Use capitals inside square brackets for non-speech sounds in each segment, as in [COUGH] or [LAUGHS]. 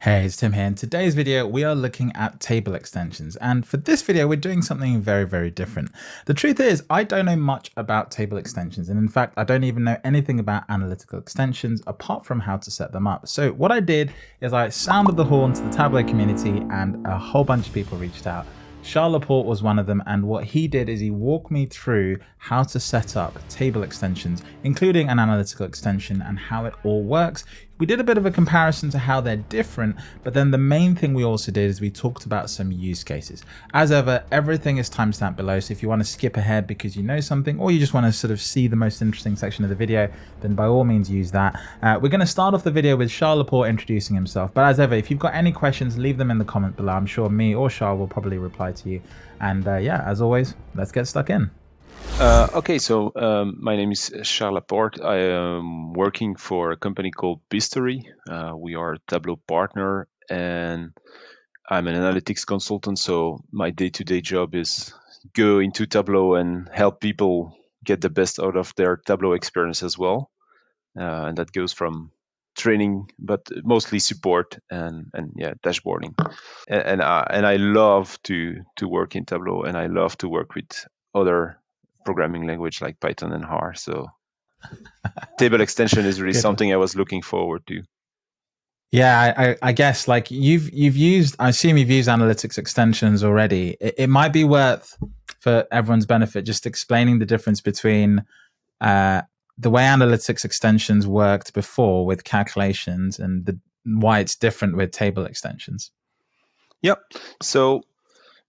Hey, it's Tim here. In today's video, we are looking at table extensions. And for this video, we're doing something very, very different. The truth is, I don't know much about table extensions. And in fact, I don't even know anything about analytical extensions apart from how to set them up. So what I did is I sounded the horn to the Tableau community and a whole bunch of people reached out. Charles Laporte was one of them and what he did is he walked me through how to set up table extensions, including an analytical extension and how it all works. We did a bit of a comparison to how they're different, but then the main thing we also did is we talked about some use cases. As ever, everything is timestamped below, so if you want to skip ahead because you know something, or you just want to sort of see the most interesting section of the video, then by all means use that. Uh, we're going to start off the video with Charles Laporte introducing himself, but as ever, if you've got any questions, leave them in the comment below. I'm sure me or Charles will probably reply to you. And uh, yeah, as always, let's get stuck in. Uh, okay, so um, my name is Charles Laporte. I am working for a company called Biztory. Uh, we are a Tableau partner, and I'm an analytics consultant. So my day-to-day job is go into Tableau and help people get the best out of their Tableau experience as well. Uh, and that goes from training, but mostly support and and yeah, dashboarding. And and I, and I love to to work in Tableau, and I love to work with other programming language like Python and R. So [LAUGHS] table extension is really something I was looking forward to. Yeah, I, I, guess like you've you've used. I assume you've used analytics extensions already. It, it might be worth for everyone's benefit just explaining the difference between uh, the way analytics extensions worked before with calculations and the why it's different with table extensions. Yep. So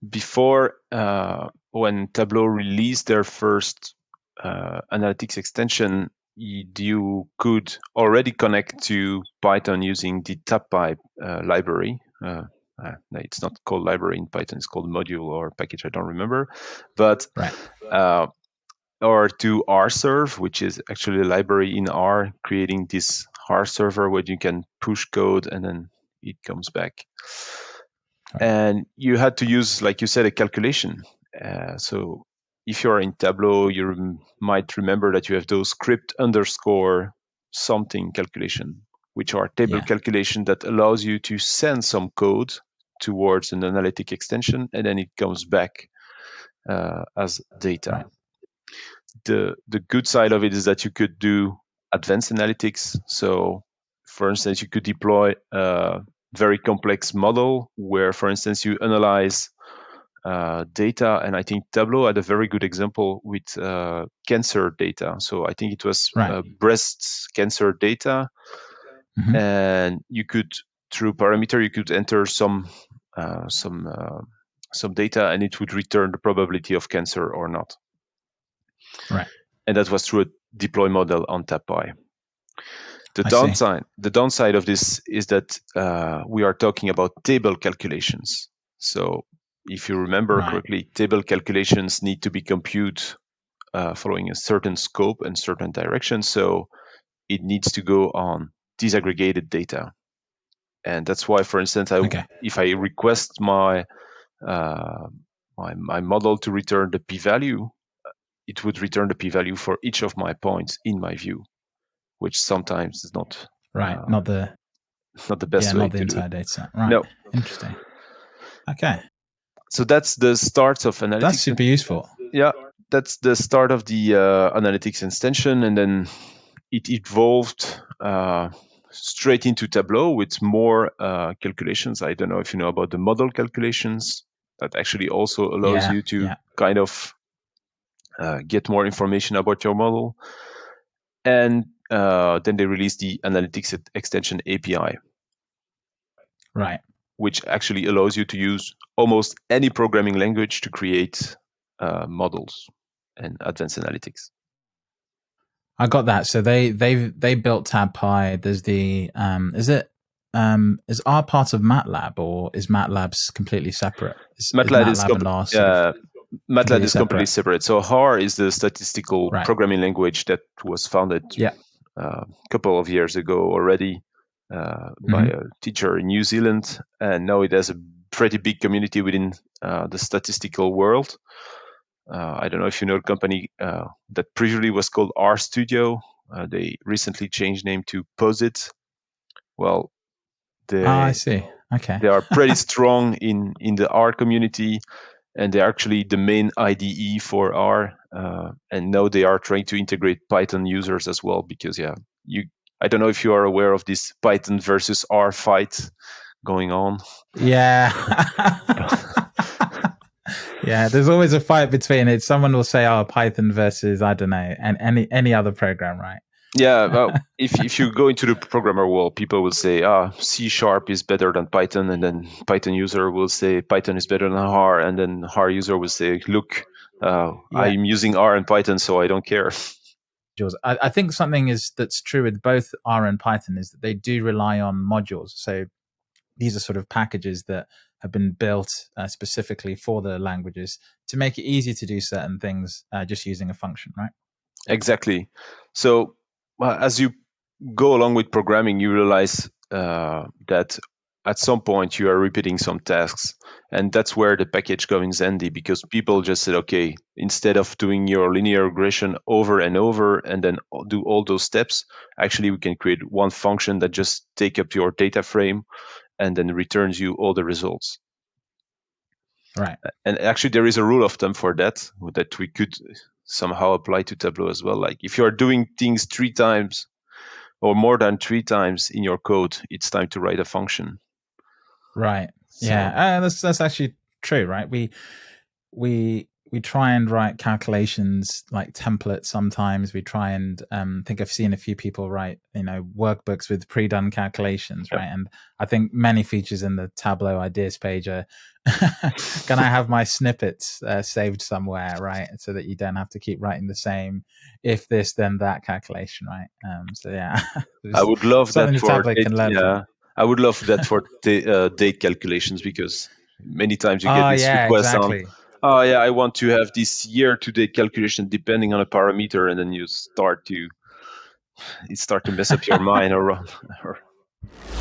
before uh, when Tableau released their first uh, analytics extension, you could already connect to Python using the TabPy uh, library. Uh, uh, it's not called library in Python; it's called module or package. I don't remember, but right. Uh, or to RServe, which is actually a library in R, creating this R server where you can push code and then it comes back. Right. And you had to use, like you said, a calculation uh, so if you're in Tableau, you might remember that you have those script underscore something calculation, which are table yeah. calculation that allows you to send some code towards an analytic extension, and then it comes back uh, as data. The the good side of it is that you could do advanced analytics. So, for instance, you could deploy a very complex model where, for instance, you analyze uh, data, and I think Tableau had a very good example with uh, cancer data. So I think it was right. uh, breast cancer data, mm-hmm. and you could through parameter you could enter some uh, some uh, some data, and it would return the probability of cancer or not. Right. And that was through a deploy model on TabPy. The I downside, see. the downside of this is that we are talking about table calculations. So if you remember right. correctly, table calculations need to be computed uh, following a certain scope and certain direction. So it needs to go on disaggregated data. And that's why, for instance, I, okay. if I request my, uh, my, my model to return the p-value, it would return the p-value for each of my points in my view, which sometimes is not right, uh, not the not the best yeah, way not the entire data set. Right. No. Interesting. Okay so that's the start of analytics. That's super useful. Yeah, that's the start of the uh, analytics extension, and then it evolved uh, straight into Tableau with more uh, calculations. I don't know if you know about the model calculations. That actually also allows yeah, you to yeah. kind of uh, get more information about your model. And uh, then they released the analytics extension API. Right which actually allows you to use almost any programming language to create uh, models and advanced analytics. I got that. So they they they built TabPy. There's the um, is it um, is R part of MATLAB or is MATLAB's completely separate? Is, MATLAB is, MATLAB is, com- MATLAB is completely separate. So R is the statistical right. programming language that was founded yeah. Uh, a couple of years ago already uh, mm-hmm. by a teacher in New Zealand, and now it has a pretty big community within uh, the statistical world. Uh, I don't know if you know a company uh, that previously was called RStudio. Uh, they recently changed name to Posit. Well, They, Ah, I see. Okay. they are pretty [LAUGHS] strong in in the R community, and they're actually the main IDE for R. Uh, and now they are trying to integrate Python users as well because yeah, you. I don't know if you are aware of this Python versus R fight going on. Yeah. [LAUGHS] yeah, there's always a fight between it. Someone will say, "Oh, Python versus I don't know, and any any other program, right?" Yeah, [LAUGHS] well, if if you go into the programmer world, people will say, "Ah, C sharp is better than Python," and then Python user will say Python is better than R, and then R user will say, "Look, uh, Yeah. I'm using R and Python, so I don't care." Modules. I, I think something is that's true with both R and Python is that they do rely on modules. So these are sort of packages that have been built uh, specifically for the languages to make it easy to do certain things uh, just using a function, right? Exactly. So well, as you go along with programming, you realize uh, that at some point you are repeating some tasks, and that's where the package comes handy because people just said, okay, instead of doing your linear regression over and over and then do all those steps, actually we can create one function that just take up your data frame and then returns you all the results. Right. And actually, there is a rule of thumb for that that we could somehow apply to Tableau as well. Like if you are doing things three times or more than three times in your code, it's time to write a function. Right. So- yeah. Uh, that's that's actually true, right? We we we try and write calculations like templates sometimes we try and um, think i've seen a few people write you know workbooks with pre-done calculations Yep. right and i think many features in the tableau ideas page are [LAUGHS] can i have my snippets uh, saved somewhere right so that you don't have to keep writing the same if this then that calculation right um, so yeah [LAUGHS] I would love that for tablet date, can learn from. I would love that for [LAUGHS] uh, date calculations because many times you get oh this yeah request on exactly oh yeah i want to have this year to date calculation depending on a parameter and then you start to [SIGHS] it start to mess up your mind or, [LAUGHS] or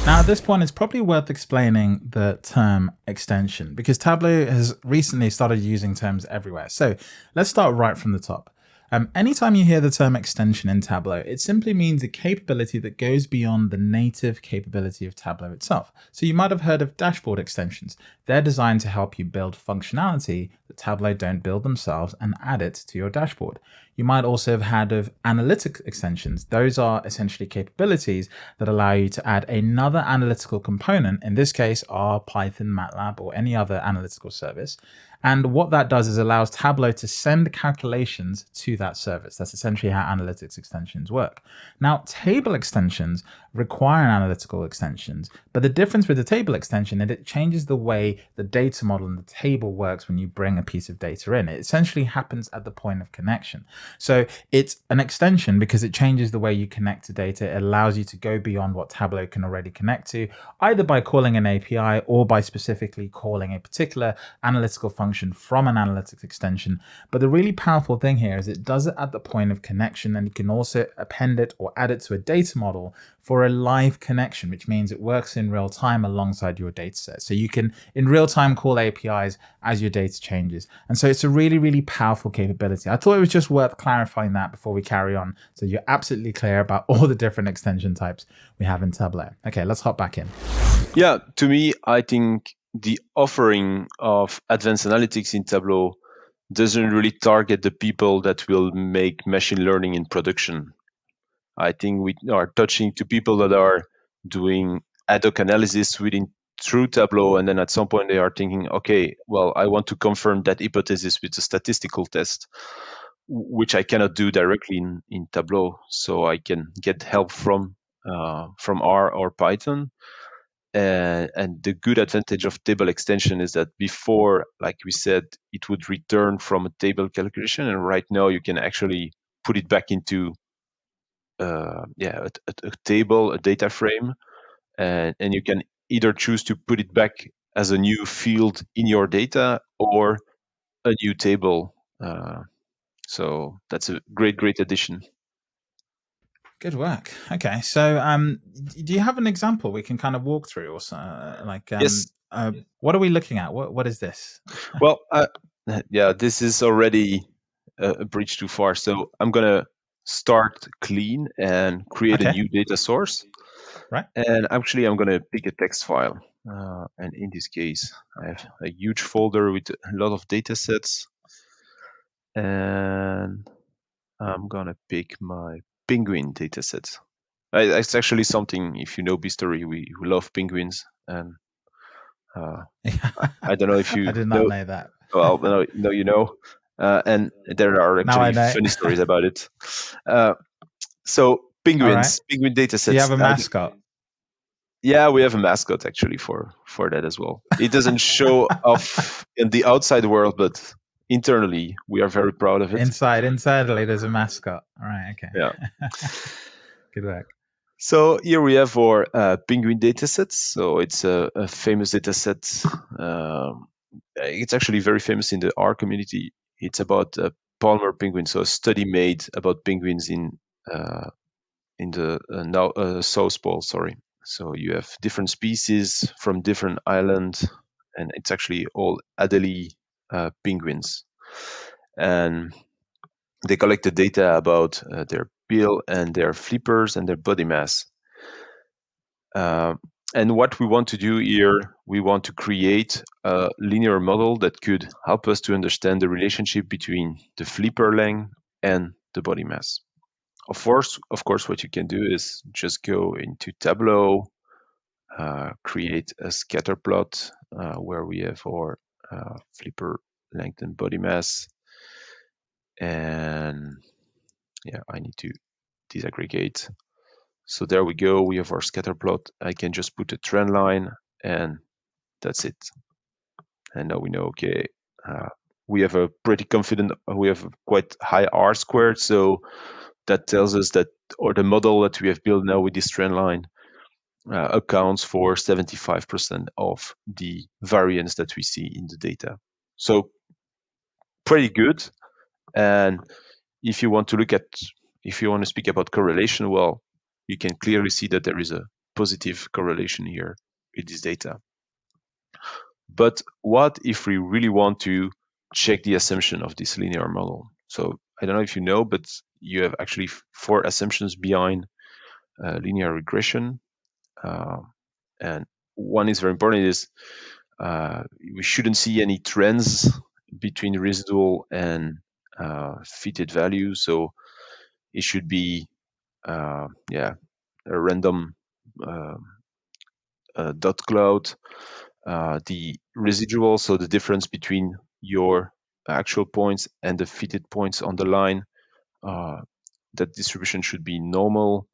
Now, at this point, it's probably worth explaining the term extension because Tableau has recently started using terms everywhere. So let's start right from the top. Um, anytime you hear the term extension in Tableau, it simply means a capability that goes beyond the native capability of Tableau itself. So you might have heard of dashboard extensions. They're designed to help you build functionality that Tableau don't build themselves and add it to your dashboard. You might also have had of analytic extensions. Those are essentially capabilities that allow you to add another analytical component, in this case, R, Python, MATLAB, or any other analytical service. And what that does is allows Tableau to send calculations to that service. That's essentially how analytics extensions work. Now, table extensions require analytical extensions, but the difference with the table extension is it changes the way the data model and the table works when you bring a piece of data in. It essentially happens at the point of connection. So it's an extension because it changes the way you connect to data. It allows you to go beyond what Tableau can already connect to, either by calling an API or by specifically calling a particular analytical function from an analytics extension. But the really powerful thing here is it does it at the point of connection and you can also append it or add it to a data model for a live connection, which means it works in real time alongside your data set. So you can in real time call APIs as your data changes. And so it's a really, really powerful capability. I thought it was just worth clarifying that before we carry on. So you're absolutely clear about all the different extension types we have in Tableau. Okay, let's hop back in. Yeah, to me, I think the offering of advanced analytics in Tableau doesn't really target the people that will make machine learning in production. I think we are touching to people that are doing ad hoc analysis within through Tableau, and then at some point they are thinking, okay, well, I want to confirm that hypothesis with a statistical test, which I cannot do directly in, in Tableau. So I can get help from uh, from R or Python. And, and the good advantage of table extension is that before, like we said, it would return from a table calculation, and right now you can actually put it back into uh, yeah a, a, a table, a data frame, and, and you can either choose to put it back as a new field in your data or a new table. Uh, so that's a great, great addition. Good work. Okay, so um, do you have an example we can kind of walk through, or so, uh, like um, Yes. uh, what are we looking at? What what is this? [LAUGHS] Well, uh, yeah, this is already a, bridge too far. So I'm gonna start clean and create Okay. a new data source. right? And actually, I'm going to pick a text file. Uh, and in this case, I have a huge folder with a lot of data sets. And I'm going to pick my penguin dataset. It's actually something, if you know Biztory, we, we love penguins. And uh, I don't know if you [LAUGHS] I did not know, know that. well, no, no, you know. Uh, and there are actually funny stories about it. [LAUGHS] Uh, so penguins, right. penguin data sets. Do you have a mascot? Yeah, we have a mascot actually for for that as well. It doesn't show off [LAUGHS] in the outside world, but internally we are very proud of it. Inside, internally, there's a mascot. All right. Okay. Yeah. [LAUGHS] Good work. So here we have our uh, penguin datasets. So it's a, a famous dataset. Um, it's actually very famous in the R community. It's about uh, Palmer penguin, so a study made about penguins in uh, in the uh, now uh, South Pole. Sorry. So you have different species from different islands, and it's actually all Adelie uh, penguins, and they collected data about uh, their bill and their flippers and their body mass. Uh, and what we want to do here, we want to create a linear model that could help us to understand the relationship between the flipper length and the body mass. Of course, of course, what you can do is just go into Tableau, uh, create a scatter plot uh, where we have our uh, flipper length and body mass. And yeah, I need to disaggregate. So there we go. We have our scatter plot. I can just put a trend line and that's it. And now we know, okay, uh, we have a pretty confident, we have quite high R squared. So that tells us that, or the model that we have built now with this trend line uh, accounts for 75% of the variance that we see in the data. So pretty good. And if you want to look at, if you want to speak about correlation, well, you can clearly see that there is a positive correlation here with this data. But what if we really want to check the assumption of this linear model? So I don't know if you know, but you have actually four assumptions behind uh, linear regression. Uh, and one is very important is uh, we shouldn't see any trends between residual and uh, fitted value. So it should be, uh, yeah, a random um, dot cloud. The residual, so the difference between your actual points and the fitted points on the line, uh, that distribution should be normal.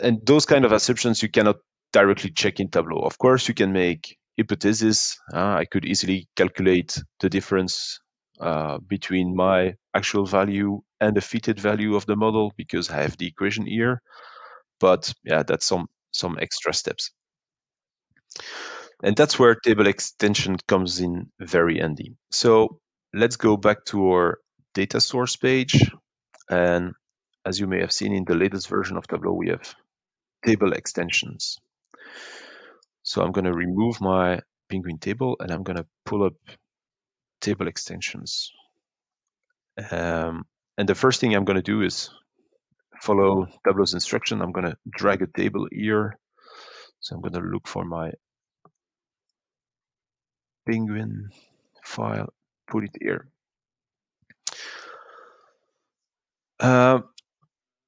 And those kind of assumptions you cannot directly check in Tableau. Of course, you can make hypothesis. Uh, I could easily calculate the difference uh, between my actual value and the fitted value of the model because I have the equation here. But yeah, that's some some extra steps. And that's where table extension comes in very handy. So let's go back to our data source page. And as you may have seen in the latest version of Tableau, we have table extensions. So I'm going to remove my penguin table and I'm going to pull up table extensions. Um, and the first thing I'm going to do is follow Tableau's instruction. I'm going to drag a table here. So I'm going to look for my penguin file, put it here. Uh,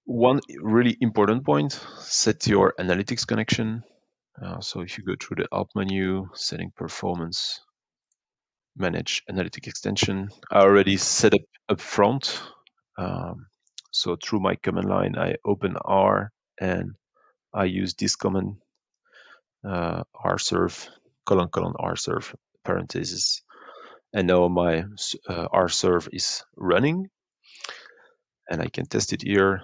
one really important point, set your analytics connection. Uh, so if you go through the Help menu, setting performance, manage analytic extension, I already set up up front. Um, so through my command line, I open R and I use this command uh, rserve colon colon rserve parentheses. And now my uh, rserve is running and I can test it here.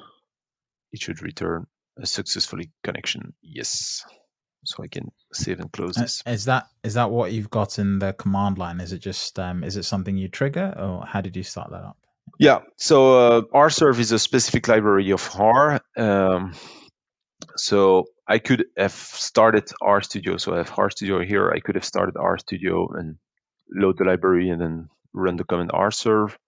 It should return a successfully connection. Yes. So I can save and close uh, this. Is that is that what you've got in the command line? Is it just um, is it something you trigger, or how did you start that up? Yeah. So uh, rserve is a specific library of R. Um, so I could have started RStudio. So I have RStudio here. I could have started RStudio and load the library and then run the command rserve.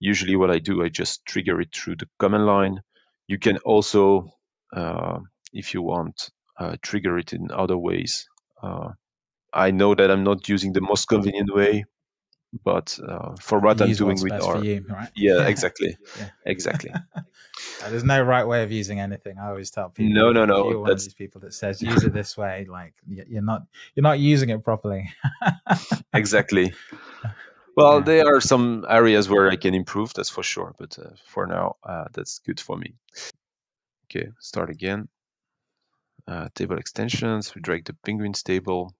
Usually what I do, I just trigger it through the command line. You can also, uh, if you want, uh, trigger it in other ways. Uh, I know that I'm not using the most convenient way, but uh, for what I'm doing with R, you, right? yeah, [LAUGHS] exactly, yeah. exactly. [LAUGHS] There's no right way of using anything. I always tell people. No, no, no. You're one of these people that says use it this way. Like you're not, you're not using it properly. [LAUGHS] exactly. Well, yeah. there are some areas where I can improve. That's for sure. But uh, for now, uh, that's good for me. Okay, start again. Uh, table extensions. We drag the penguins table,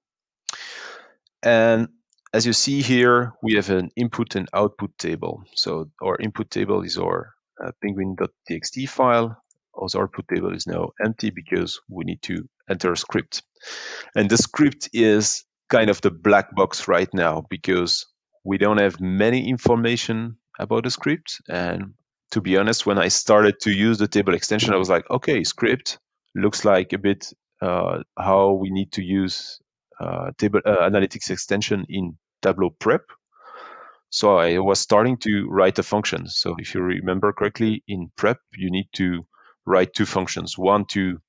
and as you see here, we have an input and output table. So our input table is our uh, penguin.txt file. Our output table is now empty because we need to enter a script. And the script is kind of the black box right now because we don't have many information about the script. And to be honest, when I started to use the table extension, I was like, okay, script looks like a bit uh, how we need to use uh, table uh, analytics extension in Tableau Prep. So I was starting to write a function. So if you remember correctly, in Prep, you need to write two functions. One to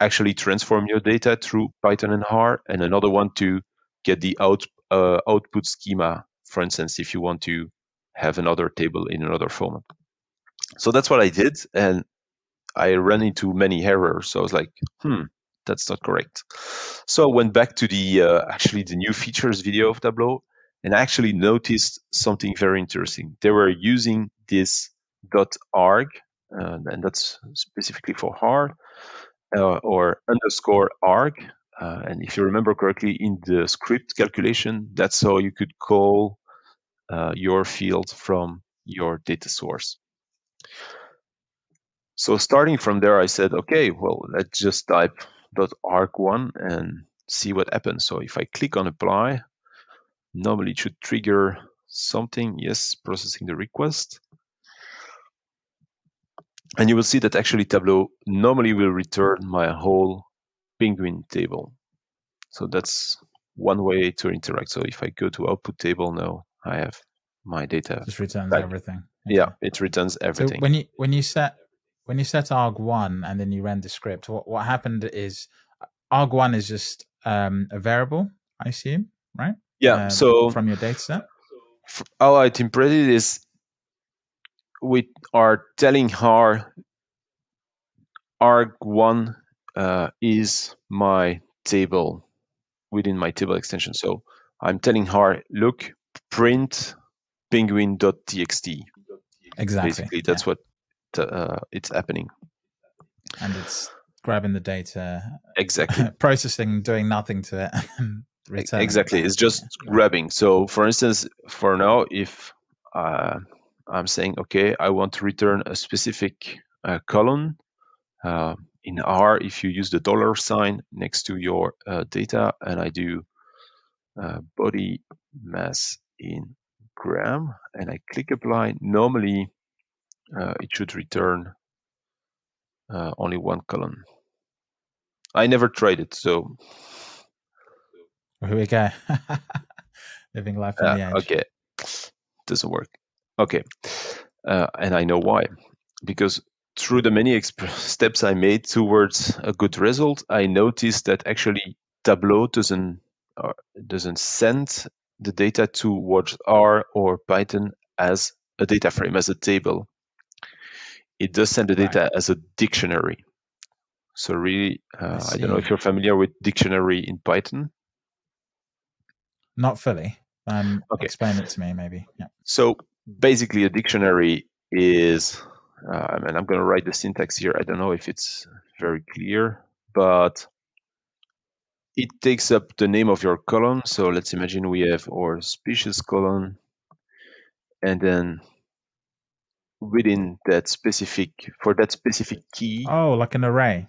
actually transform your data through Python and R, and another one to get the out, uh, output schema, for instance, if you want to have another table in another format. So that's what I did, and I ran into many errors. So I was like, hmm, that's not correct. So I went back to the uh, actually the new features video of Tableau, and I actually noticed something very interesting. They were using this .arg, uh, and that's specifically for R, uh, or underscore arg. Uh, and if you remember correctly, in the script calculation, that's how you could call uh, your field from your data source. So starting from there, I said, okay, well, let's just type .arg1 and see what happens. So if I click on apply, normally it should trigger something. Yes, processing the request. And you will see that actually Tableau normally will return my whole penguin table. So that's one way to interact. So if I go to output table now, I have my data. Just returns back. everything. Okay. Yeah, it returns everything. So when you when you set when you set arg1 and then you ran the script, what, what happened is arg1 is just um, a variable, I assume, right? Yeah. Um, so from your data set? How I interpreted it is we are telling her arg1 uh, is my table within my table extension. So I'm telling her, look, print penguin.txt. Exactly. Basically, that's yeah. what uh, it's happening. And it's grabbing the data, exactly, [LAUGHS] processing, doing nothing to it. [LAUGHS] exactly, it's just grabbing. So, for instance, for now, if uh, I'm saying, okay, I want to return a specific uh, column uh, in R, if you use the dollar sign next to your uh, data, and I do uh, body mass in gram, and I click apply, normally uh, it should return uh, only one column. I never tried it, so. Here we go. [LAUGHS] Living life on uh, the edge. Okay, doesn't work. Okay, uh, and I know why. Because through the many [LAUGHS] steps I made towards a good result, I noticed that actually Tableau doesn't uh, doesn't send the data towards R or Python as a data frame, as a table it does send the data right. as a dictionary. So really, uh, I, I, don't know if you're familiar with dictionary in Python. Not fully. Um, okay. Explain it to me, maybe. Yeah. So basically, a dictionary is, uh, and I'm going to write the syntax here. I don't know if it's very clear, but it takes up the name of your column. So let's imagine we have our species column, and then within that specific for that specific key. Oh, like an array.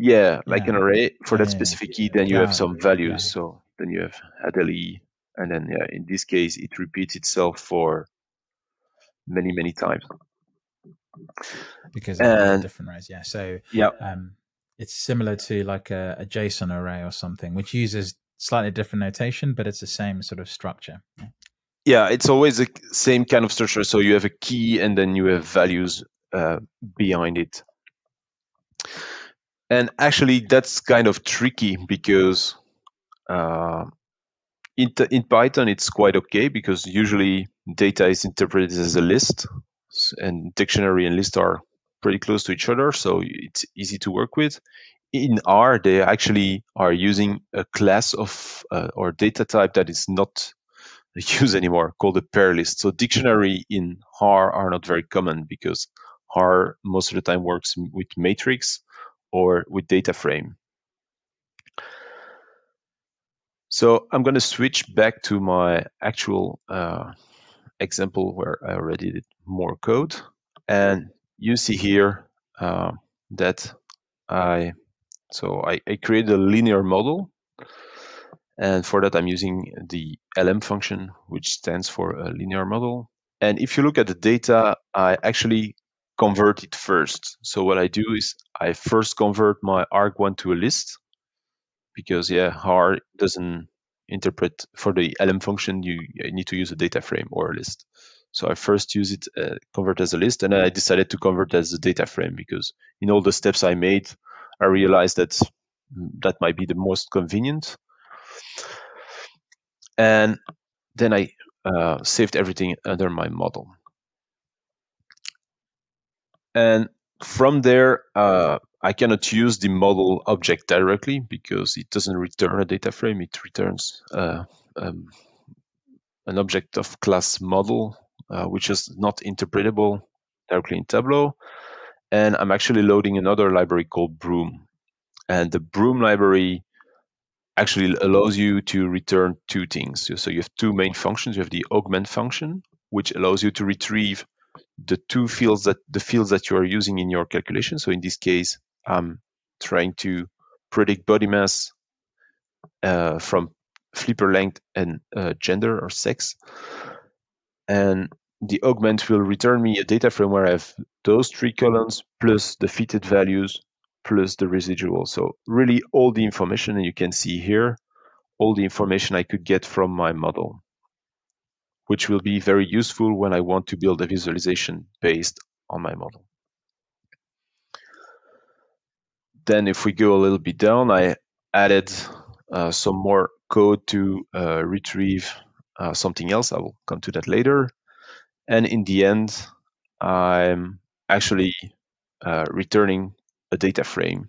Yeah, like yeah. an array for yeah, that specific key. Then you have some values. So then you have Adelie, and then yeah, in this case it repeats itself for many many times. Because of different rows, yeah. So yeah, um, it's similar to like a, a, JSON array or something, which uses slightly different notation, but it's the same sort of structure. Yeah yeah, it's always the same kind of structure. So you have a key and then you have values uh, behind it. and actually, that's kind of tricky because uh, in, in Python, it's quite okay because usually data is interpreted as a list, and dictionary and list are pretty close to each other, so it's easy to work with. In R, they actually are using a class of uh, or data type that is not [LAUGHS] used anymore, called a pair list. So dictionary in R are not very common because R most of the time works with matrix or with data frame. So I'm going to switch back to my actual uh, example where I already did more code. And you see here uh, that I, so I, I created a linear model. And for that, I'm using the LM function, which stands for a linear model. And if you look at the data, I actually convert it first. So what I do is I first convert my arg1 to a list because yeah, R doesn't interpret for the LM function. You, you need to use a data frame or a list. So I first use it, uh, convert as a list, and I decided to convert as a data frame because in all the steps I made, I realized that that might be the most convenient. And then I uh, saved everything under my model. And from there, uh, I cannot use the model object directly because it doesn't return a data frame. It returns uh, um, an object of class model, uh, which is not interpretable directly in Tableau. And I'm actually loading another library called Broom. And the Broom library actually allows you to return two things. So you have two main functions. You have the augment function, which allows you to retrieve the two fields that the fields that you are using in your calculation. So in this case, I'm trying to predict body mass uh, from flipper length and uh, gender or sex. And the augment will return me a data frame where I have those three columns plus the fitted values plus the residual. So really all the information, and you can see here, all the information I could get from my model, which will be very useful when I want to build a visualization based on my model. Then if we go a little bit down, I added uh, some more code to uh, retrieve uh, something else. I will come to that later. And in the end, I'm actually uh, returning a data frame.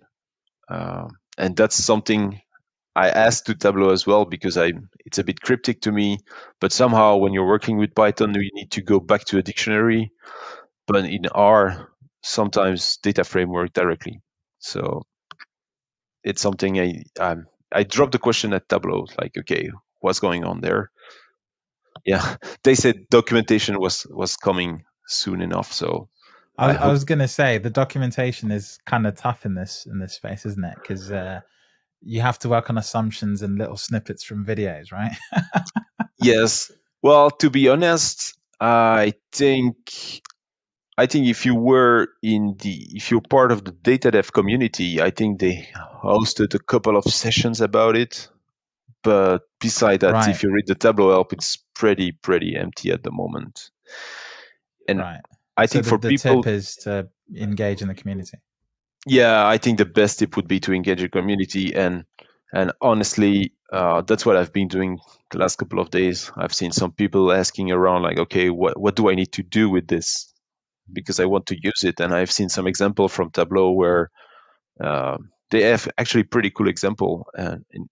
Uh, and that's something I asked to Tableau as well because I it's a bit cryptic to me. But somehow when you're working with Python, you need to go back to a dictionary. But in R, sometimes data frame work directly. So it's something I um, I dropped the question at Tableau, like, okay, what's going on there? Yeah, they said documentation was was coming soon enough. So I, I, I was going to say the documentation is kind of tough in this in this space, isn't it? Because uh, you have to work on assumptions and little snippets from videos, right? [LAUGHS] yes. Well, to be honest, I think I think if you were in the, if you're part of the data dev community, I think they hosted a couple of sessions about it. But beside that, right. if you read the Tableau help, it's pretty, pretty empty at the moment. And right. I think so the, for the people, tip is to engage in the community. Yeah, I think the best tip would be to engage the community, and and honestly, uh, that's what I've been doing the last couple of days. I've seen some people asking around, like, okay, what what do I need to do with this? because I want to use it. And I've seen some example from Tableau where uh, they have actually pretty cool example. And in,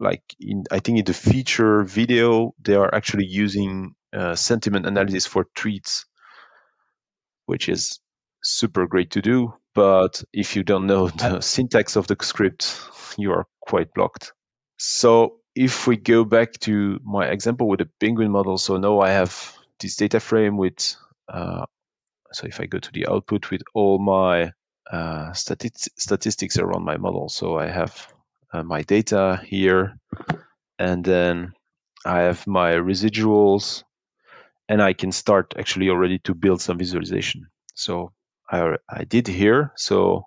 like in, I think in the feature video, they are actually using uh, sentiment analysis for tweets, which is super great to do. But if you don't know [LAUGHS] the syntax of the script, you are quite blocked. So if we go back to my example with the penguin model, so now I have this data frame with uh, so if I go to the output with all my uh, statistics around my model, so I have uh, my data here, and then I have my residuals, and I can start actually already to build some visualization. So I, I did here, so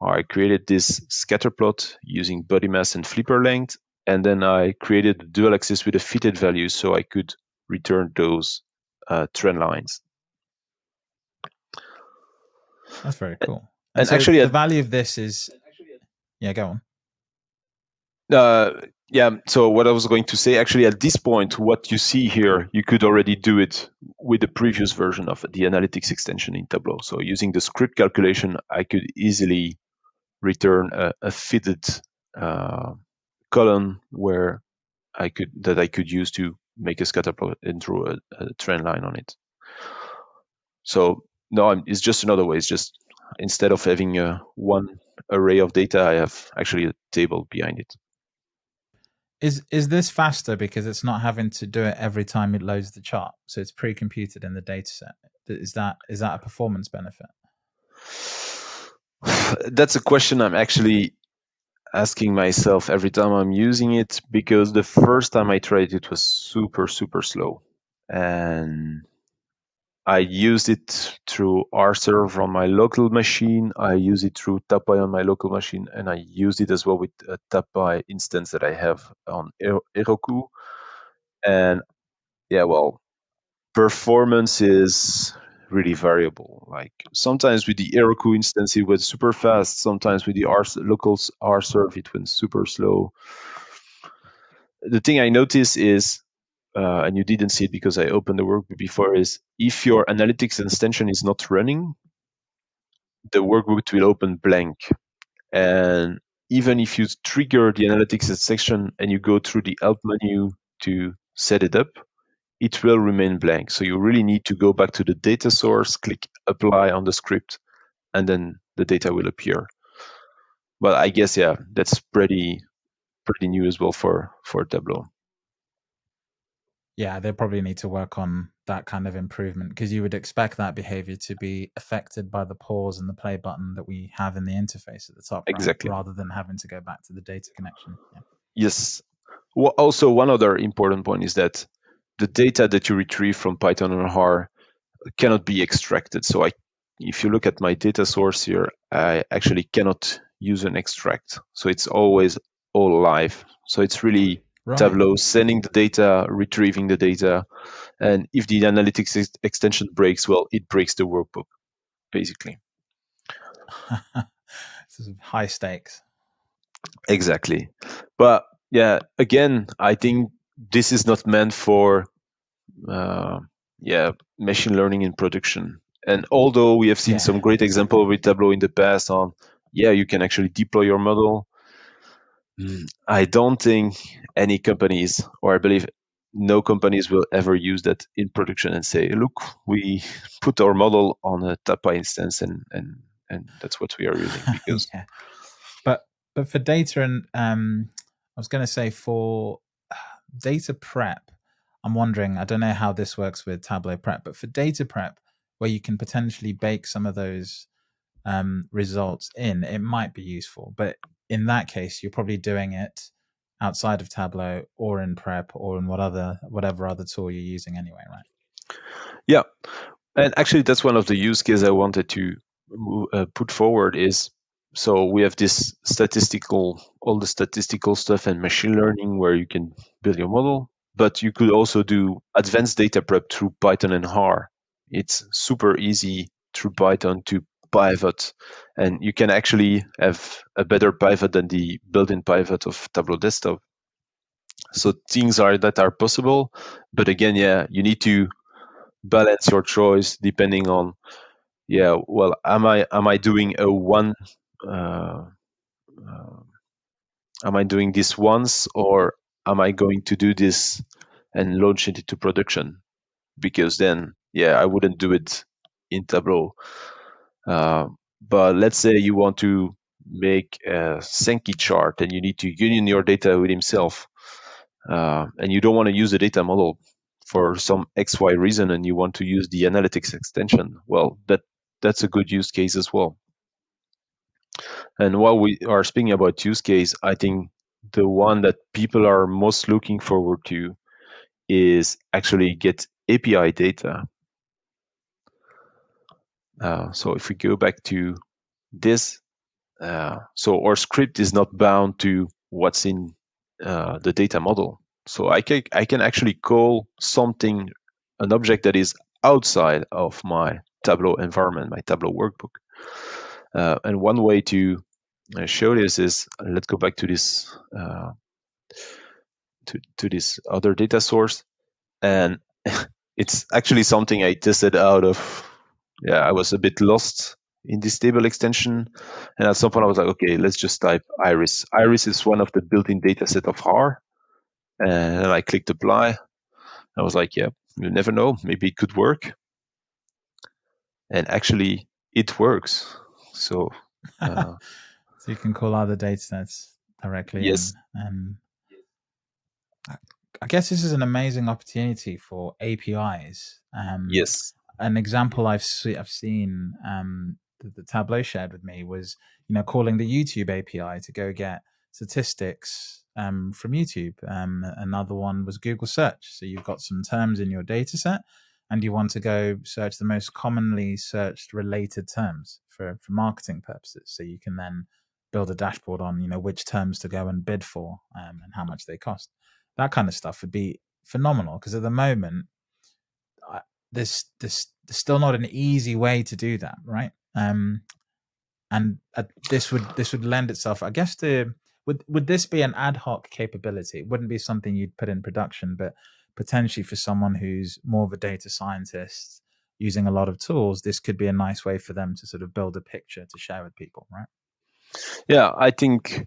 I created this scatter plot using body mass and flipper length, and then I created a dual axis with a fitted value so I could return those uh, trend lines. That's very cool. And, and so actually, the value of this is, yeah, go on. Uh, yeah. So what I was going to say, actually, at this point, what you see here, you could already do it with the previous version of the analytics extension in Tableau. So using the script calculation, I could easily return a, a fitted uh, column where I could that I could use to make a scatter plot and draw a, a trend line on it. So no, I'm, it's just another way. It's just instead of having a one array of data, I have actually a table behind it. Is is this faster because it's not having to do it every time it loads the chart? So it's pre-computed in the data set. Is that is that a performance benefit? [SIGHS] That's a question I'm actually asking myself every time I'm using it because the first time I tried it was super super slow and I used it through RServe on my local machine. I use it through TabPy on my local machine, and I use it as well with a TabPy instance that I have on Heroku. And yeah, well, performance is really variable. Like sometimes with the Heroku instance, it went super fast. Sometimes with the R local RServe, it went super slow. The thing I notice is uh, and you didn't see it because I opened the workbook before, is if your analytics extension is not running, the workbook will open blank. And even if you trigger the analytics section and you go through the help menu to set it up, it will remain blank. So you really need to go back to the data source, click apply on the script, and then the data will appear. But I guess yeah, that's pretty pretty new as well for for Tableau yeah, they probably need to work on that kind of improvement because you would expect that behavior to be affected by the pause and the play button that we have in the interface at the top, exactly, right? rather than having to go back to the data connection. Yeah. Yes. Well, also, one other important point is that the data that you retrieve from Python and R cannot be extracted. So, I, if you look at my data source here, I actually cannot use an extract. So it's always all live. So it's really right. Tableau, sending the data, retrieving the data, and if the analytics ex- extension breaks, well, it breaks the workbook, basically. [LAUGHS] this is high stakes. Exactly, but yeah, again, I think this is not meant for, uh, yeah, machine learning in production. And although we have seen yeah. some great example with Tableau in the past on, yeah, you can actually deploy your model Mm, I don't think any companies, or I believe no companies will ever use that in production and say, look, we put our model on a TabPy instance and and and that's what we are using [LAUGHS] because yeah. but but for data and um I was going to say for data prep I'm wondering I don't know how this works with Tableau prep but for data prep where you can potentially bake some of those um, results in it might be useful but in that case, you're probably doing it outside of Tableau or in Prep or in what other whatever other tool you're using anyway, right? Yeah, and actually, that's one of the use cases I wanted to uh, put forward is so we have this statistical all the statistical stuff and machine learning where you can build your model but you could also do advanced data prep through python and r it's super easy through python to pivot and you can actually have a better pivot than the built-in pivot of tableau desktop. So things are that are possible but again yeah you need to balance your choice depending on yeah well am i am i doing a one uh, uh, am i doing this once or am i going to do this and launch it into production? Because then yeah i wouldn't do it in tableau uh, but let's say you want to make a Sankey chart and you need to union your data with himself, uh, and you don't want to use the data model for some XY reason, and you want to use the analytics extension. Well, that that's a good use case as well. And while we are speaking about use case, I think the one that people are most looking forward to is actually get API data uh, so if we go back to this, uh, so our script is not bound to what's in uh, the data model. So I can I can actually call something an object that is outside of my Tableau environment, my Tableau workbook, Uh, and one way to uh, show this is let's go back to this to, to this other data source, and [LAUGHS] it's actually something I tested out of. Yeah, I was a bit lost in this table extension, and at some point I was like, okay, let's just type iris. Iris is one of the built-in data set of R. and I clicked apply. I was like, yeah, you never know, maybe it could work. And actually, it works. So, [LAUGHS] uh, so you can call other data sets directly. Yes. And, and I guess this is an amazing opportunity for APIs. Um, yes. An example I've see, I've seen um, that the Tableau shared with me was you know calling the YouTube API to go get statistics um, from YouTube. Um, another one was Google Search. So you've got some terms in your data set and you want to go search the most commonly searched related terms for, for marketing purposes. So you can then build a dashboard on, you know, which terms to go and bid for um, and how much they cost. That kind of stuff would be phenomenal because at the moment, there's, there's, there's still not an easy way to do that, right? Um, and uh, this would this would lend itself, I guess, to would would this be an ad hoc capability? It wouldn't be something you'd put in production, but potentially for someone who's more of a data scientist using a lot of tools, this could be a nice way for them to sort of build a picture to share with people, right? Yeah, I think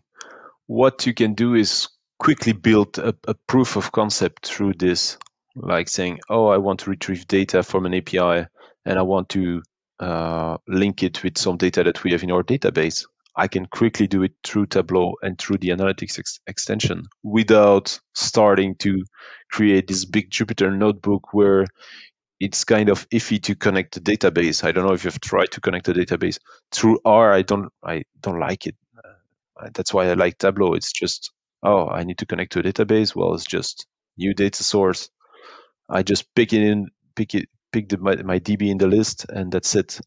what you can do is quickly build a, a proof of concept through this, like saying, "Oh, I want to retrieve data from an API, and I want to uh, link it with some data that we have in our database." I can quickly do it through Tableau and through the analytics ex- extension without starting to create this big Jupyter notebook where it's kind of iffy to connect the database. I don't know if you've tried to connect the database through R. I don't. I don't like it. Uh, that's why I like Tableau. It's just oh, I need to connect to a database. Well, it's just new data source. I just pick it in, pick it, pick the, my, my DB in the list, and that's it.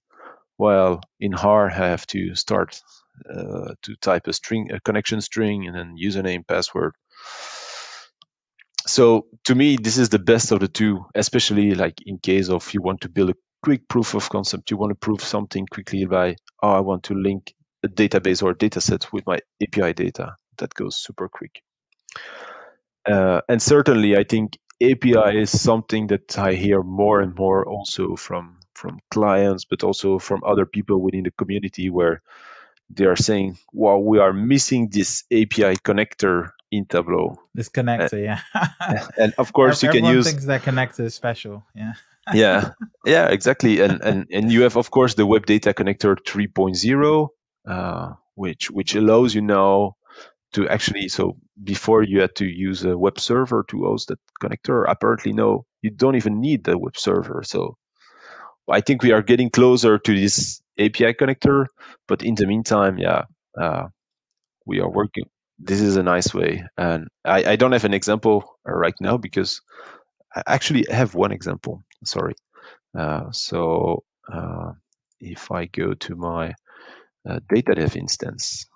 While in R, I have to start uh, to type a string, a connection string, and then username, password. So to me, this is the best of the two, especially like in case of you want to build a quick proof of concept. You want to prove something quickly by, oh, I want to link a database or a data set with my API data. That goes super quick. Uh, and certainly, I think API is something that I hear more and more also from from clients, but also from other people within the community where they are saying, "Well, we are missing this API connector in Tableau." This connector, uh, yeah. [LAUGHS] and of [LAUGHS] course, you can use. thinks their connector is special. Yeah. [LAUGHS] yeah, yeah, exactly. And and and you have, of course, the Web Data Connector 3.0, uh, which which allows you now to actually. So before you had to use a web server to host that connector. Apparently, no, you don't even need the web server. So I think we are getting closer to this API connector, but in the meantime, yeah, uh, we are working. This is a nice way, and I, I don't have an example right now because I actually have one example. Sorry. Uh, so uh, if I go to my uh, data dev instance,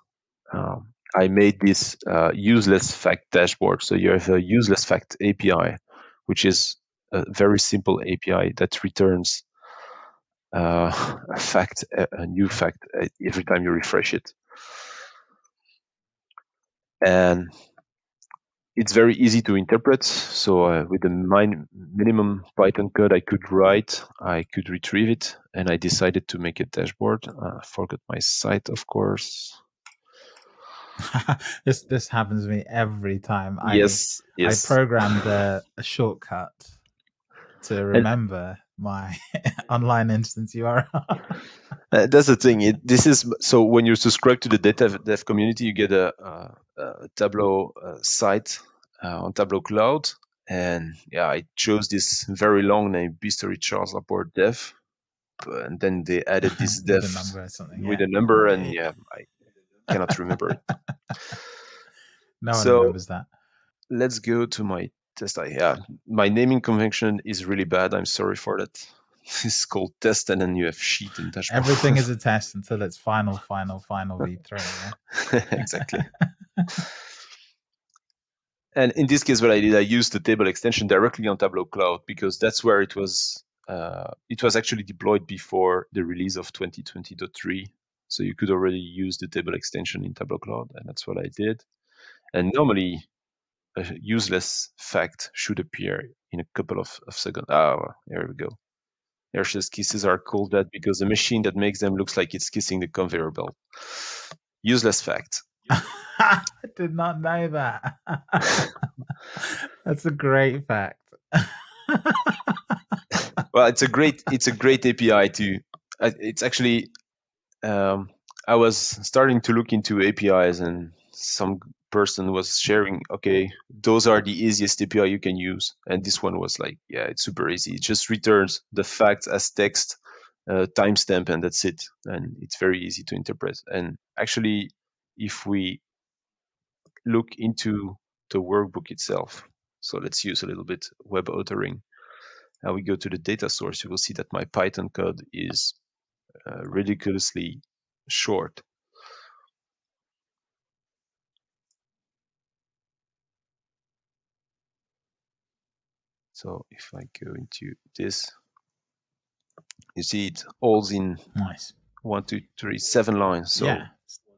um, I made this uh, useless fact dashboard. So you have a useless fact API, which is a very simple API that returns uh, [LAUGHS] a fact, a, new fact uh, every time you refresh it. And it's very easy to interpret. So uh, with the min- minimum Python code I could write, I could retrieve it, and I decided to make a dashboard. Uh, forgot my site, of course. [LAUGHS] this this happens to me every time. Yes, I, yes. I programmed a, a shortcut to remember my [LAUGHS] online instance URL. uh, that's the thing. It, this is so when you subscribe to the data dev community, you get a, a, a Tableau uh, site uh, on Tableau Cloud, and yeah, I chose this very long name, Biztory Charles Laporte Dev, and then they added [LAUGHS] this dev with a number, with a number, and yeah, I cannot remember it. [LAUGHS] No one So- remembers that. Let's go to my test. I yeah, my naming convention is really bad. I'm sorry for that. [LAUGHS] It's called test, and then you have sheet and dashboard. Everything is [LAUGHS] a test until it's final, final, final v3. Yeah? exactly. and in this case, what I did, I used the table extension directly on Tableau Cloud because that's where it was. Uh, it was actually deployed before the release of 2020.3. So you could already use the table extension in Tableau Cloud, and that's what I did. And normally, a useless fact should appear in a couple of, of seconds. Ah, oh, here we go. Hershey's kisses are called that because the machine that makes them looks like it's kissing the conveyor belt. Useless fact. [LAUGHS] I did not know that. [LAUGHS] That's a great fact. [LAUGHS] well, it's a great it's a great API to. It's actually um, I was starting to look into APIs, and some person was sharing, okay, those are the easiest API you can use, and this one was like, yeah, it's super easy. It just returns the facts as text, uh, timestamp, and that's it, and it's very easy to interpret. And actually, if we look into the workbook itself, so let's use a little bit web authoring. Now we go to the data source, you will see that my Python code is uh, ridiculously short. So if I go into this, you see it all in nice one, two, three, seven lines. So, yeah.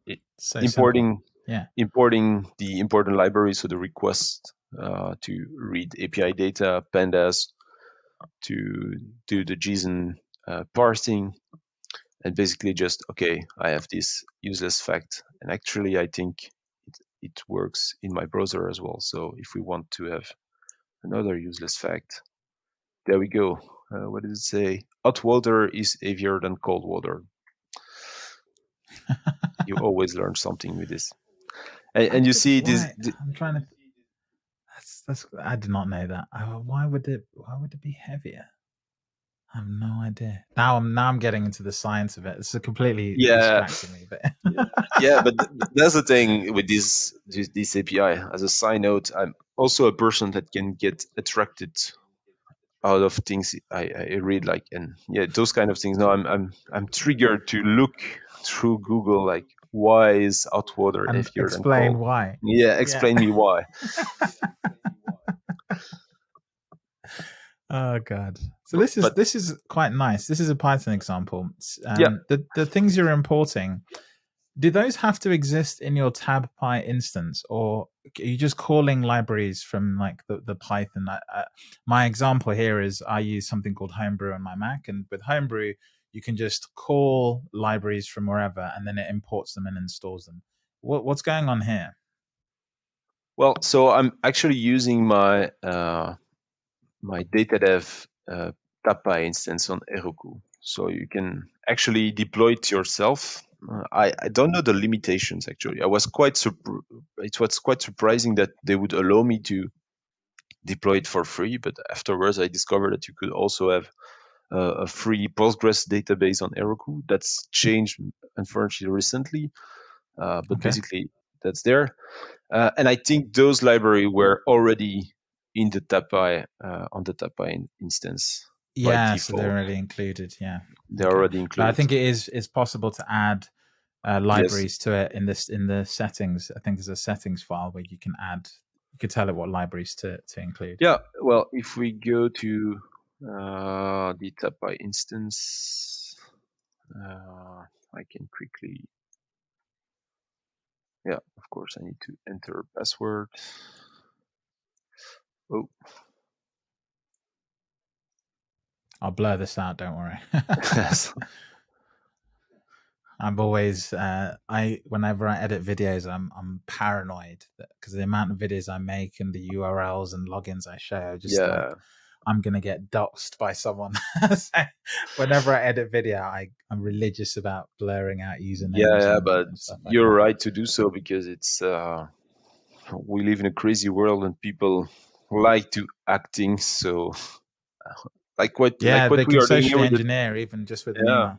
it, so importing simple. yeah importing the important library, so the request uh, to read API data, pandas, to do the JSON uh, parsing, and basically just okay, I have this useless fact, and actually I think it, it works in my browser as well. So if we want to have another useless fact. There we go. Uh, what does it say? Hot water is heavier than cold water. you [LAUGHS] always learn something with this. And, and you see this. I'm trying to. That's that's. I did not know that. why would it? Why would it be heavier? I have no idea. Now I'm now I'm getting into the science of it. It's a completely yeah. me. But [LAUGHS] yeah, but that's the thing with this this API. As a side note, I'm also a person that can get attracted out of things I, I read, like and yeah, those kind of things. Now I'm I'm I'm triggered to look through Google, like why is hot water and explain why. Yeah, explain yeah. me why. [LAUGHS] Oh god. So this is but, this is quite nice. This is a Python example. Um, yeah. The the things you're importing, do those have to exist in your TabPy instance, or are you just calling libraries from like the the Python? Uh, my example here is I use something called Homebrew on my Mac, and with Homebrew you can just call libraries from wherever, and then it imports them and installs them. What what's going on here? Well, so I'm actually using my uh, my data dev uh, TabPy instance on Heroku. So you can actually deploy it yourself. Uh, I, I don't know the limitations actually. I was quite surprised. it was quite surprising that they would allow me to deploy it for free, but afterwards I discovered that you could also have uh, a free Postgres database on Heroku. That's changed unfortunately recently, uh, but okay. basically that's there. Uh, and I think those library were already in the TabPy uh, on the TabPy instance. Yeah, so they're already included. Yeah, they're okay. already included. But I think it is is possible to add uh, libraries yes. to it in this in the settings. I think there's a settings file where you can add. You could tell it what libraries to to include. Yeah, well, if we go to uh, the TabPy instance, uh, I can quickly. Yeah, of course, I need to enter a password. Oh. I'll blur this out. Don't worry. yes. [LAUGHS] [LAUGHS] I'm always uh, I whenever I edit videos, I'm I'm paranoid because the amount of videos I make and the URLs and logins I share, just yeah. Like, I'm gonna get doxxed by someone. [LAUGHS] so whenever I edit video, I I'm religious about blurring out usernames. Yeah, yeah, but like you're that. right to do so because it's uh, we live in a crazy world and people like to acting so [LAUGHS] like what yeah like what we can socially engineer the, even just with yeah.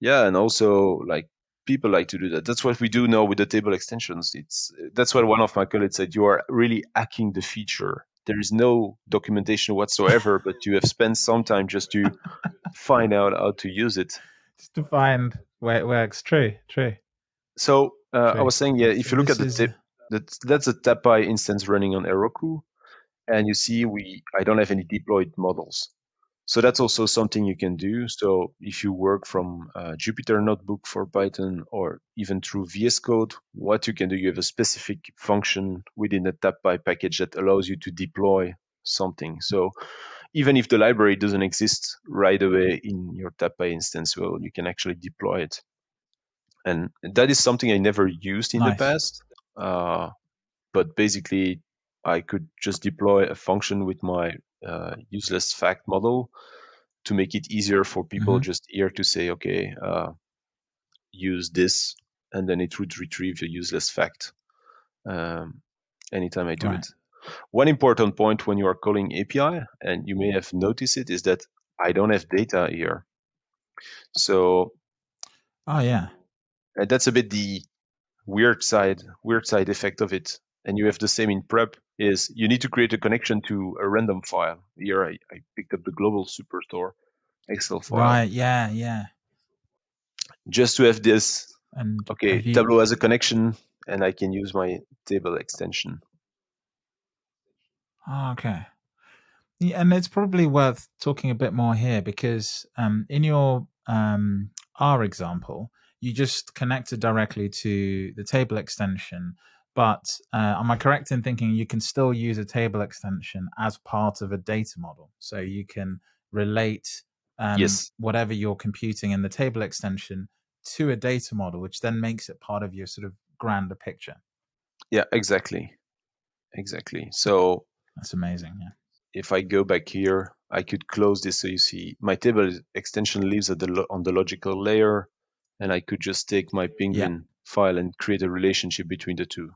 Yeah and also like people like to do that. That's what we do now with the table extensions. It's that's what one of my colleagues said you are really hacking the feature. There is no documentation whatsoever but you have spent some time just to [LAUGHS] find out how to use it. Just to find where it works. True true. So uh, true. i was saying yeah if you look this at the that, that's a TabPy instance running on Heroku and you see we I don't have any deployed models. so that's also something you can do. So if you work from Jupyter Notebook for Python or even through VS Code, what you can do, you have a specific function within the TabPy package that allows you to deploy something. So even if the library doesn't exist right away in your TabPy instance, well, you can actually deploy it. And that is something I never used in nice. the past. Uh, but basically, I could just deploy a function with my uh, useless fact model to make it easier for people mm-hmm. just here to say, okay, uh, use this, and then it would retrieve the useless fact um, anytime I do right. it. One important point when you are calling API, and you may have noticed it, is that I don't have data here. So, oh yeah, that's a bit the weird side, weird side effect of it. And you have the same in prep is you need to create a connection to a random file. Here I, I picked up the global superstore Excel file. Right, yeah, yeah. Just to have this and okay, you... Tableau has a connection and I can use my table extension. Oh, okay. Yeah, and it's probably worth talking a bit more here because um, in your um, R example, you just connected directly to the table extension but uh, am I correct in thinking you can still use a table extension as part of a data model? So you can relate um, yes. whatever you're computing in the table extension to a data model, which then makes it part of your sort of grander picture. Yeah, exactly. Exactly. So that's amazing. Yeah. If I go back here, I could close this so you see my table extension lives at the on the logical layer, and I could just take my penguin yeah. file and create a relationship between the two.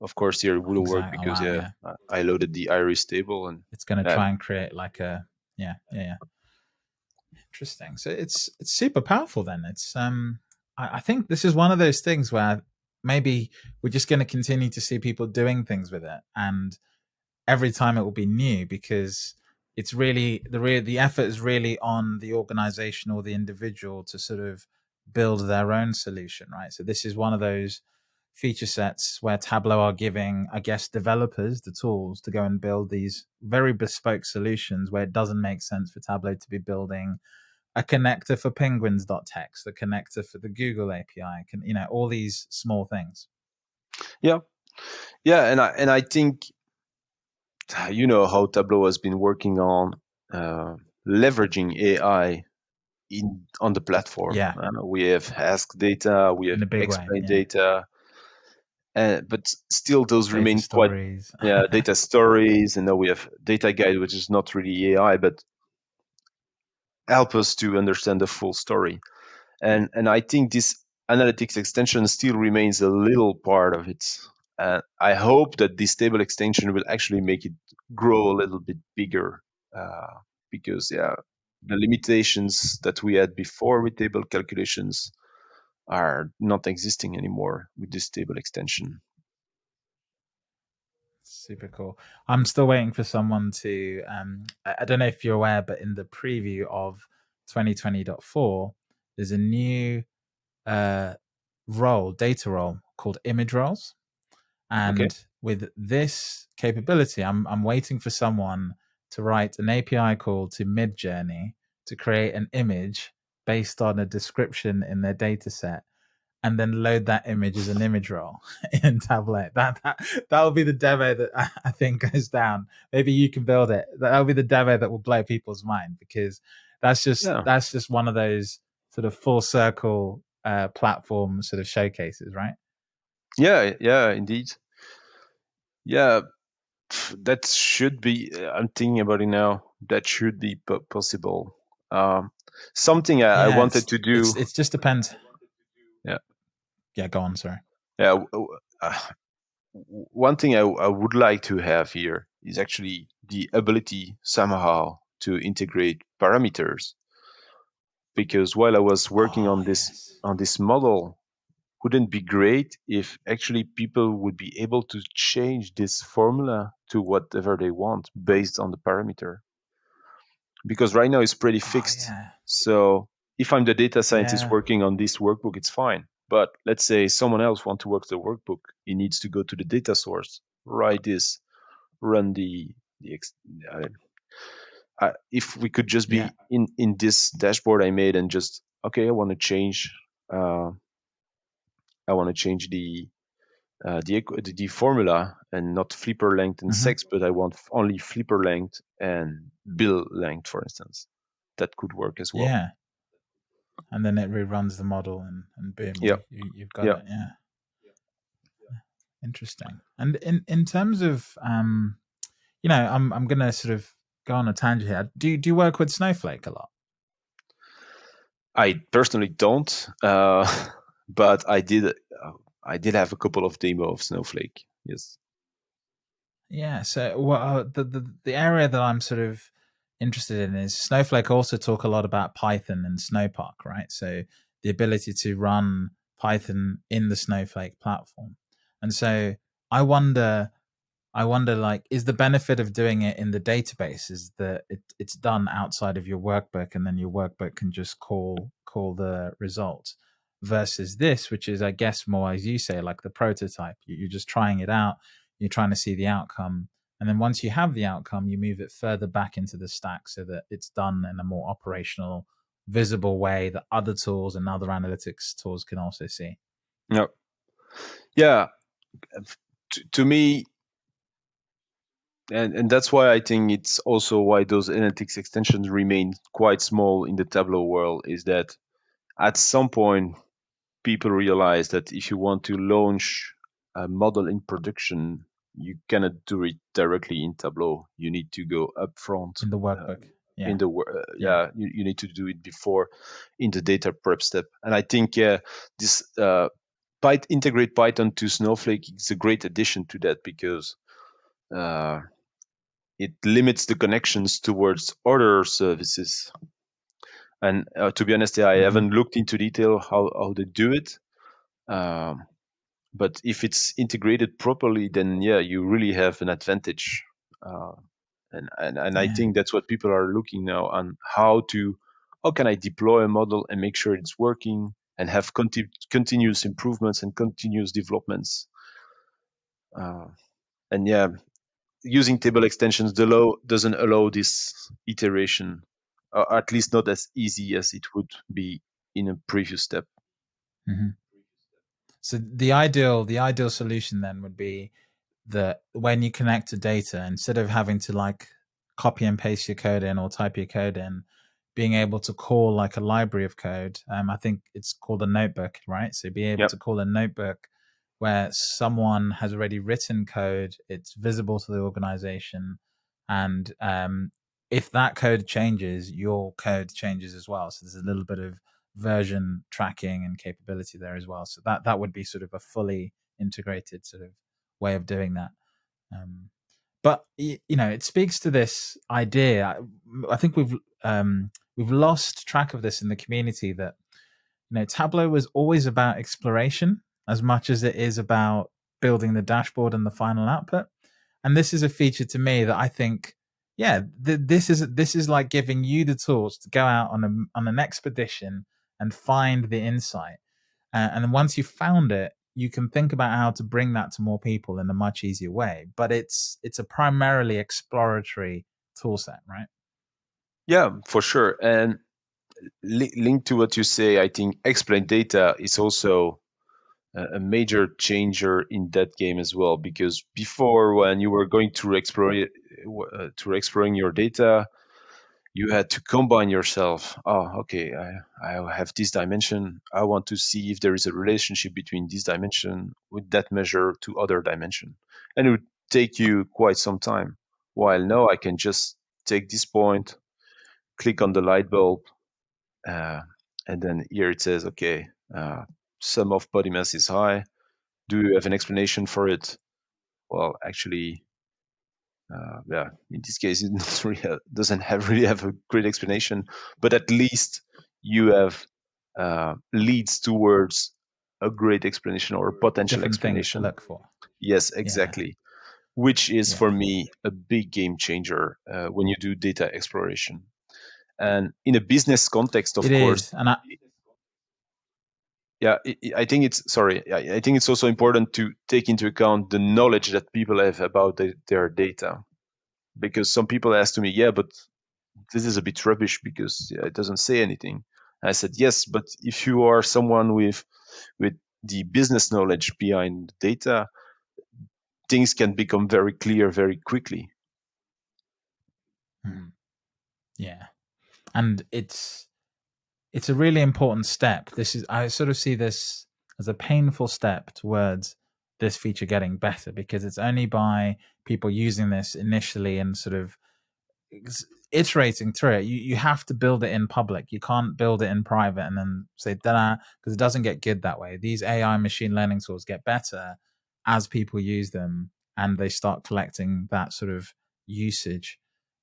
Of course, here it wouldn't work because yeah, yeah, I loaded the iris table and it's going to try and create like a yeah, yeah, yeah. Interesting. So it's it's super powerful. Then it's um, I, I think this is one of those things where maybe we're just going to continue to see people doing things with it, and every time it will be new because it's really the real the effort is really on the organization or the individual to sort of build their own solution, right? So this is one of those feature sets where Tableau are giving, I guess, developers the tools to go and build these very bespoke solutions where it doesn't make sense for Tableau to be building a connector for penguins.txt, a connector for the Google API, can, you know, all these small things. Yeah. Yeah. And I, and I think, you know, how Tableau has been working on uh, leveraging AI in on the platform. Yeah. Uh, we have Ask data, we have Explain way, yeah. data, uh, but still those data remain stories. quite [LAUGHS] yeah data [LAUGHS] stories and now we have data guide which is not really ai but help us to understand the full story and and i think this analytics extension still remains a little part of it and i hope that this table extension will actually make it grow a little bit bigger uh, because yeah the limitations that we had before with table calculations are not existing anymore with this table extension. Super cool. I'm still waiting for someone to. Um, I don't know if you're aware, but in the preview of 2020.4, there's a new uh, role, data role called image roles. And okay. with this capability, I'm I'm waiting for someone to write an API call to Midjourney to create an image based on a description in their data set and then load that image as an image role [LAUGHS] in Tableau. That that that will be the demo that I, think goes down. Maybe you can build it. That'll be the demo that will blow people's mind because that's just yeah. that's just one of those sort of full circle uh, platform sort of showcases, right? Yeah, yeah, indeed. Yeah, that should be. I'm thinking about it now. That should be possible. Um, something I, yeah, I wanted to do. It just depends. Yeah. Yeah, go on. Sorry. Yeah. Uh, one thing I, I would like to have here is actually the ability somehow to integrate parameters. Because while I was working oh, on this yes. on this model, wouldn't be great if actually people would be able to change this formula to whatever they want based on the parameter because right now it's pretty oh, fixed. Oh, yeah. So if I'm the data scientist yeah. working on this workbook, it's fine. But let's say someone else wants to work the workbook, he needs to go to the data source, write this, run the the uh, I, if we could just be Yeah. in in this dashboard I made and just okay, I want to change. Uh, I want to change the uh, the, the the formula and not flipper length and Mhm. sex, but I want only flipper length and bill length, for instance. That could work as well. Yeah. And then it reruns the model and, and boom, Yeah. you, you've got Yeah. it. Yeah. Interesting. And in, in terms of, um, you know, I'm, I'm going to sort of go on a tangent here. Do you, do you work with Snowflake a lot? I personally don't, uh, [LAUGHS] but I did. I did have a couple of demo of Snowflake. Yes. Yeah. So well, uh, the, the the area that I'm sort of interested in is Snowflake also talk a lot about Python and Snowpark, right? So the ability to run Python in the Snowflake platform. And so I wonder I wonder like is the benefit of doing it in the database is that it, it's done outside of your workbook and then your workbook can just call call the results versus this which is I guess more as you say like the prototype You- you're just trying it out you're trying to see the outcome and then once you have the outcome you move it further back into the stack so that it's done in a more operational visible way that other tools and other analytics tools can also see No. Yeah. To, to me, and and that's why I think it's also why those analytics extensions remain quite small in the Tableau world. Is that at some point people realize that if you want to launch a model in production, you cannot do it directly in Tableau. You need to go upfront in the workbook yeah in the uh, Yeah. you, you need to do it before in the data prep step and i think uh, this uh, integrate python to snowflake is a great addition to that because uh, it limits the connections towards other services and uh, to be honest i Mhm. haven't looked into detail how, how they do it um, but if it's integrated properly then yeah you really have an advantage uh, and and, and I think that's what people are looking now on how to how can I deploy a model and make sure it's working and have conti- continuous improvements and continuous developments. Uh, and yeah, using table extensions the law doesn't allow this iteration, or at least not as easy as it would be in a previous step. hmm So the ideal the ideal solution then would be that when you connect to data, instead of having to like copy and paste your code in or type your code in, being able to call like a library of code. Um, I think it's called a notebook, right? So be able Yep. to call a notebook where someone has already written code, it's visible to the organization, and um, if that code changes, your code changes as well. So there's a little bit of version tracking and capability there as well. So that that would be sort of a fully integrated sort of way of doing that. Um, but you know, it speaks to this idea. I, I think we've um, we've lost track of this in the community that you know Tableau was always about exploration as much as it is about building the dashboard and the final output. And this is a feature to me that I think, yeah, th- this is this is like giving you the tools to go out on a on an expedition and find the insight. Uh, and once you've found it, you can think about how to bring that to more people in a much easier way. But it's it's a primarily exploratory tool set, right? Yeah, for sure. And li- linked to what you say, I think explain data is also a major changer in that game as well. Because before, when you were going to explore uh, to exploring your data, you had to combine yourself. Oh, okay, I, I have this dimension. I want to see if there is a relationship between this dimension with that measure to other dimension, and it would take you quite some time. While now, I can just take this point, click on the light bulb, uh, and then here it says, okay, uh, sum of body mass is high. Do you have an explanation for it? Well, actually, uh, yeah, in this case, [LAUGHS] it not really doesn't have really have a great explanation, but at least you have uh, leads towards a great explanation or a potential Different explanation. look for. Yes, exactly. Which is Yeah. for me a big game changer uh, when you do data exploration. And in a business context, of It course, is, and I, yeah, I- think it's sorry. I think it's also important to take into account the knowledge that people have about the, their data, because some people ask to me, yeah, but this is a bit rubbish because it doesn't say anything. I said, yes, but if you are someone with with the business knowledge behind data, things can become very clear very quickly. Hmm. Yeah, and it's it's a really important step. This is I sort of see this as a painful step towards this feature getting better because it's only by people using this initially and sort of iterating through it. You you have to build it in public. You can't build it in private and then say da because it doesn't get good that way. These AI machine learning tools get better as people use them and they start collecting that sort of usage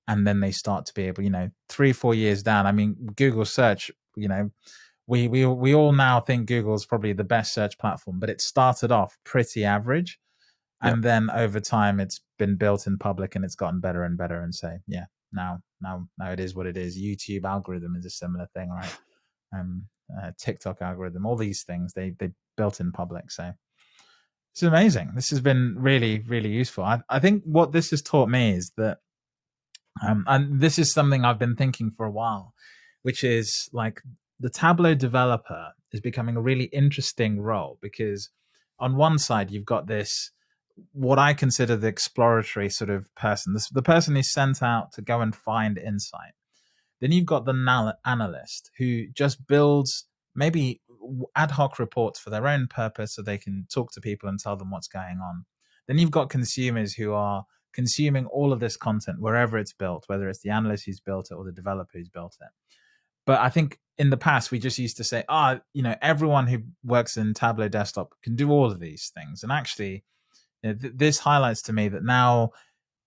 and then they start to be able, you know, three, four years down. I mean, Google search, you know, we we we all now think Google is probably the best search platform, but it started off pretty average. And then over time it's been built in public and it's gotten better and better. And so yeah, now now now it is what it is. YouTube algorithm is a similar thing, right? Um uh, TikTok algorithm, all these things they they built in public. So it's amazing. This has been really, really useful. I, I think what this has taught me is that um, and this is something I've been thinking for a while, which is like the Tableau developer is becoming a really interesting role because on one side you've got this what I consider the exploratory sort of person, this, the person who's sent out to go and find insight. Then you've got the analyst who just builds maybe ad hoc reports for their own purpose so they can talk to people and tell them what's going on. Then you've got consumers who are consuming all of this content wherever it's built, whether it's the analyst who's built it or the developer who's built it. But I think in the past we just used to say, ah, oh, you know, everyone who works in Tableau desktop can do all of these things. And actually, you know, th- this highlights to me that now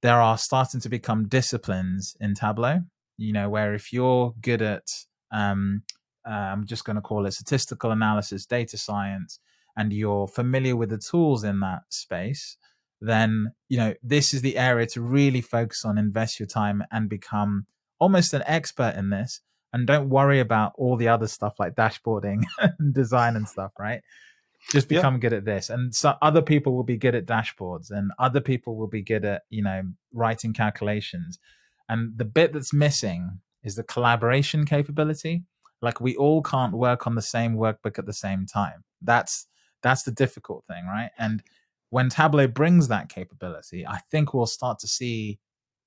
there are starting to become disciplines in Tableau. You know, where if you're good at, um, uh, I'm just going to call it statistical analysis, data science, and you're familiar with the tools in that space, then you know this is the area to really focus on invest your time and become almost an expert in this and don't worry about all the other stuff like dashboarding [LAUGHS] and design and stuff right? Just become yeah. good at this. And so other people will be good at dashboards and other people will be good at you know writing calculations. And the bit that's missing is the collaboration capability. Like we all can't work on the same workbook at the same time. That's that's the difficult thing right? And when Tableau brings that capability, I think we'll start to see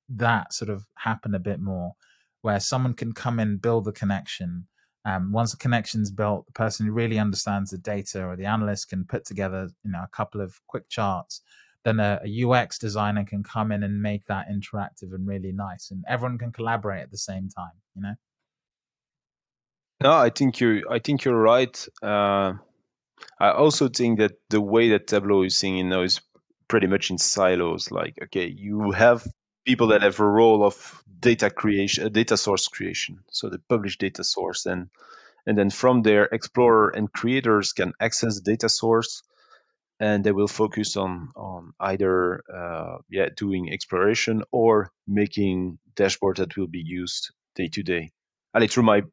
that sort of happen a bit more, where someone can come in, build the connection. Um, once the connection's built, the person who really understands the data or the analyst can put together, you know, a couple of quick charts. Then a, a UX designer can come in and make that interactive and really nice, and everyone can collaborate at the same time. You know. No, I think you. I think you're right. Uh, I also think that the way that Tableau is singing now is pretty much in silos. Like, okay, you have people that have a role of data creation, uh, data source creation. So they publish data source, and and then from there, explorer and creators can access data source, and they will focus on on either uh, yeah doing exploration or making dashboard that will be used day to day. And through my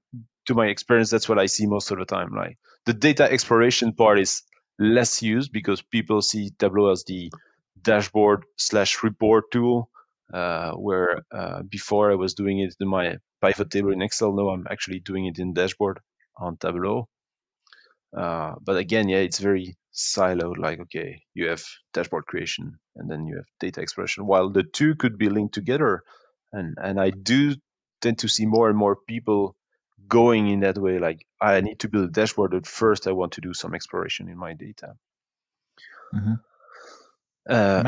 to my experience, that's what I see most of the time. Like the data exploration part is less used because people see Tableau as the dashboard slash report tool. Uh, where uh, before I was doing it in my pivot table in Excel, now I'm actually doing it in dashboard on Tableau. Uh, but again, yeah, it's very siloed. Like, okay, you have dashboard creation and then you have data expression, While the two could be linked together, and and I do tend to see more and more people going in that way like i need to build a dashboard but first i want to do some exploration in my data uh, and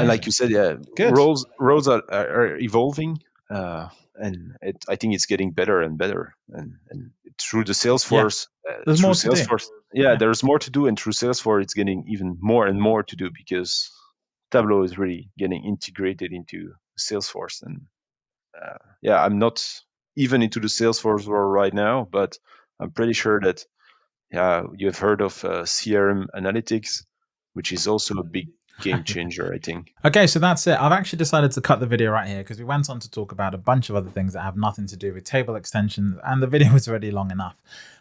like you said yeah Good. roles roles are, are evolving uh, and it, I think it's getting better and better. And, and through the Salesforce, yeah. Uh, there's uh, more Salesforce, yeah, yeah, there's more to do. And through Salesforce, it's getting even more and more to do because Tableau is really getting integrated into Salesforce. And uh, yeah, I'm not even into the Salesforce world right now, but I'm pretty sure that yeah, you've heard of uh, CRM analytics, which is also a big game changer, I [LAUGHS] think. Okay, so that's it. I've actually decided to cut the video right here because we went on to talk about a bunch of other things that have nothing to do with table extensions and the [LAUGHS] video was already long enough.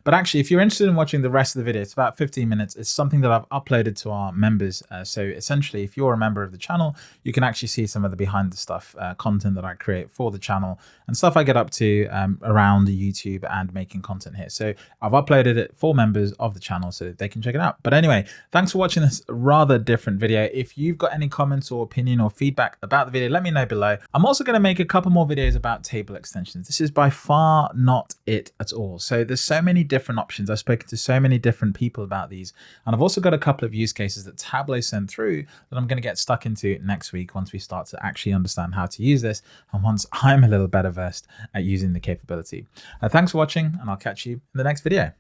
But actually, if you're interested in watching the rest of the video, it's about 15 minutes. It's something that I've uploaded to our members. Uh, so essentially, if you're a member of the channel, you can actually see some of the behind the stuff uh, content that I create for the channel and stuff I get up to um, around YouTube and making content here. So I've uploaded it for members of the channel so they can check it out. But anyway, thanks for watching this rather different video. If you've got any comments or opinion or feedback about the video, let me know below. I'm also going to make a couple more videos about table extensions. This is by far not it at all. So there's so many different different options. I've spoken to so many different people about these. And I've also got a couple of use cases that Tableau sent through that I'm going to get stuck into next week once we start to actually understand how to use this and once [LAUGHS] I'm a little better versed at using the capability. Uh, thanks for watching and I'll catch you in the next video.